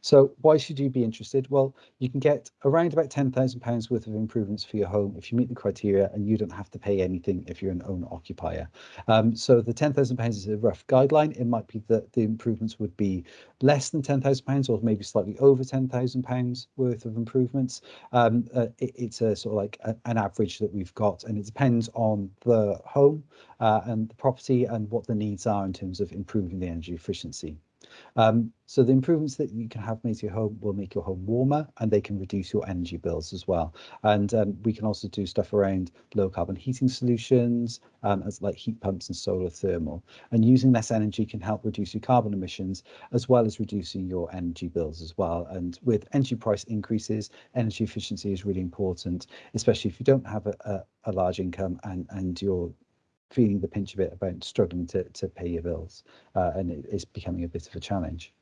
So why should you be interested? Well, you can get around about £10,000 worth of improvements for your home if you meet the criteria and you don't have to pay anything if you're an owner occupier. Um, so the £10,000 is a rough guideline. It might be that the improvements would be less than £10,000 or maybe slightly over £10,000 worth of improvements. Um, uh, it, it's a sort of like a, an average that we've got and it depends on the home uh, and the property and what the needs are in terms of improving the energy efficiency. Um, so the improvements that you can have made to your home will make your home warmer and they can reduce your energy bills as well. And um, we can also do stuff around low carbon heating solutions um, as like heat pumps and solar thermal. And using less energy can help reduce your carbon emissions as well as reducing your energy bills as well. And with energy price increases, energy efficiency is really important, especially if you don't have a, a, a large income and, and you're feeling the pinch of it about struggling to, to pay your bills uh, and it is becoming a bit of a challenge.